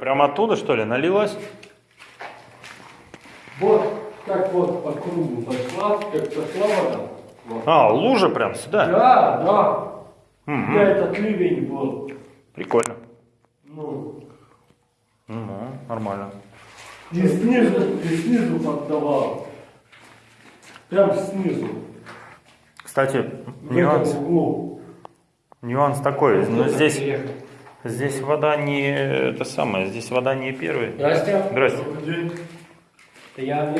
Прямо оттуда, что ли, налилось? Вот как вот по кругу пошла, как пошла вода. Вот. А, лужа прям сюда? Да, да. Мгм. Да, этот ливень был. Прикольно. Ну, Ну, нормально. и снизу, и снизу поддавал. Прям снизу. Кстати, В нюанс, нюанс такой. Но здесь, Приехал. Здесь вода не это самое, здесь вода не первая. Здрасте. Здрасте. Это я